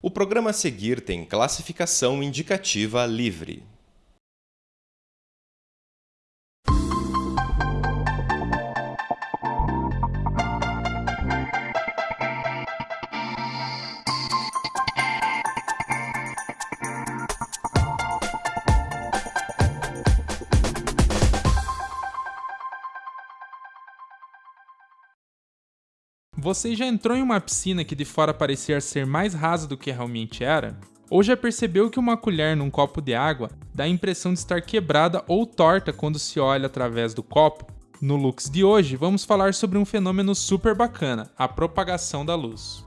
O programa a seguir tem classificação indicativa livre. Você já entrou em uma piscina que de fora parecia ser mais rasa do que realmente era? Ou já percebeu que uma colher num copo de água dá a impressão de estar quebrada ou torta quando se olha através do copo? No Lux de hoje, vamos falar sobre um fenômeno super bacana, a propagação da luz.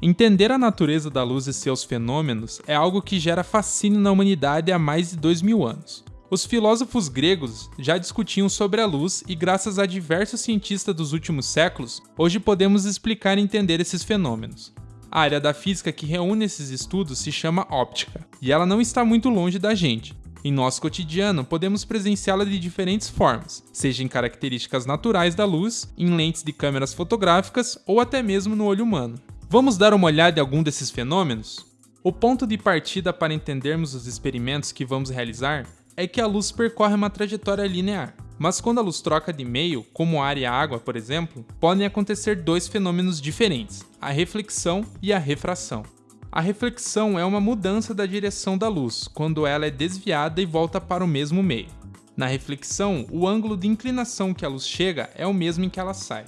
Entender a natureza da luz e seus fenômenos é algo que gera fascínio na humanidade há mais de dois mil anos. Os filósofos gregos já discutiam sobre a luz e, graças a diversos cientistas dos últimos séculos, hoje podemos explicar e entender esses fenômenos. A área da física que reúne esses estudos se chama óptica, e ela não está muito longe da gente. Em nosso cotidiano, podemos presenciá-la de diferentes formas, seja em características naturais da luz, em lentes de câmeras fotográficas ou até mesmo no olho humano. Vamos dar uma olhada em algum desses fenômenos? O ponto de partida para entendermos os experimentos que vamos realizar é que a luz percorre uma trajetória linear. Mas quando a luz troca de meio, como ar e água, por exemplo, podem acontecer dois fenômenos diferentes, a reflexão e a refração. A reflexão é uma mudança da direção da luz, quando ela é desviada e volta para o mesmo meio. Na reflexão, o ângulo de inclinação que a luz chega é o mesmo em que ela sai.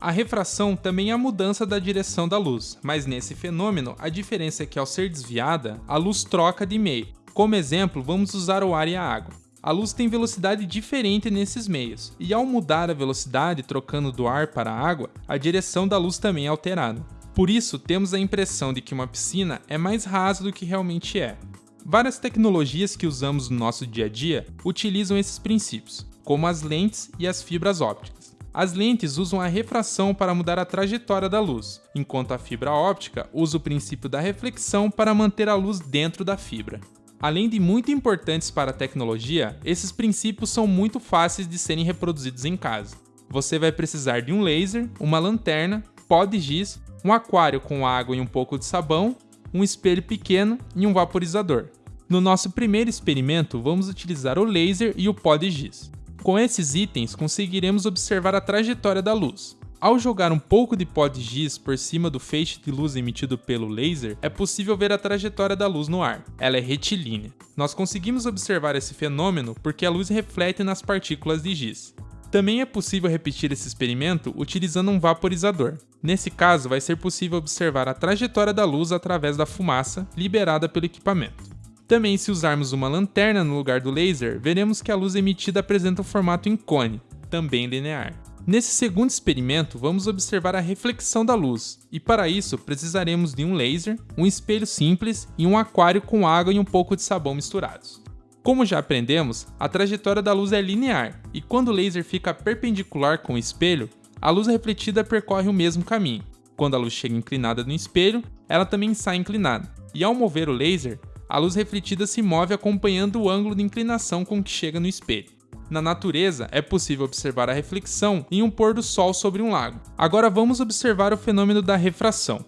A refração também é a mudança da direção da luz, mas nesse fenômeno a diferença é que ao ser desviada, a luz troca de meio, como exemplo, vamos usar o ar e a água. A luz tem velocidade diferente nesses meios, e ao mudar a velocidade trocando do ar para a água, a direção da luz também é alterada. Por isso, temos a impressão de que uma piscina é mais rasa do que realmente é. Várias tecnologias que usamos no nosso dia a dia utilizam esses princípios, como as lentes e as fibras ópticas. As lentes usam a refração para mudar a trajetória da luz, enquanto a fibra óptica usa o princípio da reflexão para manter a luz dentro da fibra. Além de muito importantes para a tecnologia, esses princípios são muito fáceis de serem reproduzidos em casa. Você vai precisar de um laser, uma lanterna, pó de giz, um aquário com água e um pouco de sabão, um espelho pequeno e um vaporizador. No nosso primeiro experimento, vamos utilizar o laser e o pó de giz. Com esses itens, conseguiremos observar a trajetória da luz. Ao jogar um pouco de pó de giz por cima do feixe de luz emitido pelo laser, é possível ver a trajetória da luz no ar. Ela é retilínea. Nós conseguimos observar esse fenômeno porque a luz reflete nas partículas de giz. Também é possível repetir esse experimento utilizando um vaporizador. Nesse caso, vai ser possível observar a trajetória da luz através da fumaça liberada pelo equipamento. Também, se usarmos uma lanterna no lugar do laser, veremos que a luz emitida apresenta um formato em cone, também linear. Nesse segundo experimento, vamos observar a reflexão da luz, e para isso precisaremos de um laser, um espelho simples e um aquário com água e um pouco de sabão misturados. Como já aprendemos, a trajetória da luz é linear, e quando o laser fica perpendicular com o espelho, a luz refletida percorre o mesmo caminho. Quando a luz chega inclinada no espelho, ela também sai inclinada, e ao mover o laser, a luz refletida se move acompanhando o ângulo de inclinação com que chega no espelho. Na natureza, é possível observar a reflexão em um pôr do sol sobre um lago. Agora vamos observar o fenômeno da refração.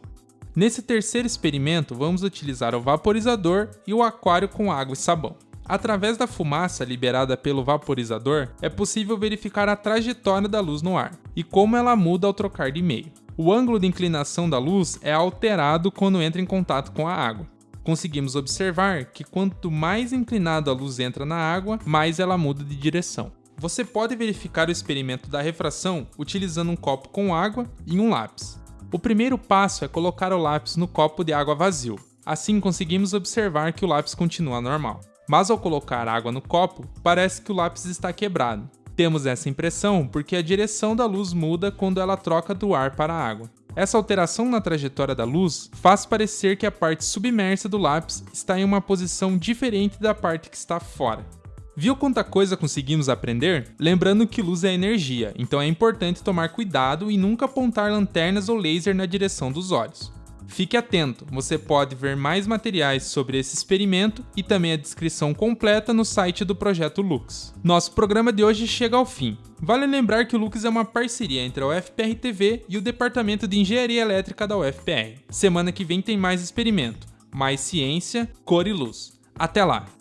Nesse terceiro experimento, vamos utilizar o vaporizador e o aquário com água e sabão. Através da fumaça liberada pelo vaporizador, é possível verificar a trajetória da luz no ar e como ela muda ao trocar de meio. O ângulo de inclinação da luz é alterado quando entra em contato com a água conseguimos observar que quanto mais inclinado a luz entra na água, mais ela muda de direção. Você pode verificar o experimento da refração utilizando um copo com água e um lápis. O primeiro passo é colocar o lápis no copo de água vazio. Assim conseguimos observar que o lápis continua normal. Mas ao colocar água no copo, parece que o lápis está quebrado. Temos essa impressão porque a direção da luz muda quando ela troca do ar para a água. Essa alteração na trajetória da luz faz parecer que a parte submersa do lápis está em uma posição diferente da parte que está fora. Viu quanta coisa conseguimos aprender? Lembrando que luz é energia, então é importante tomar cuidado e nunca apontar lanternas ou laser na direção dos olhos. Fique atento, você pode ver mais materiais sobre esse experimento e também a descrição completa no site do projeto Lux. Nosso programa de hoje chega ao fim. Vale lembrar que o Lux é uma parceria entre a UFPR TV e o Departamento de Engenharia Elétrica da UFPR. Semana que vem tem mais experimento, mais ciência, cor e luz. Até lá!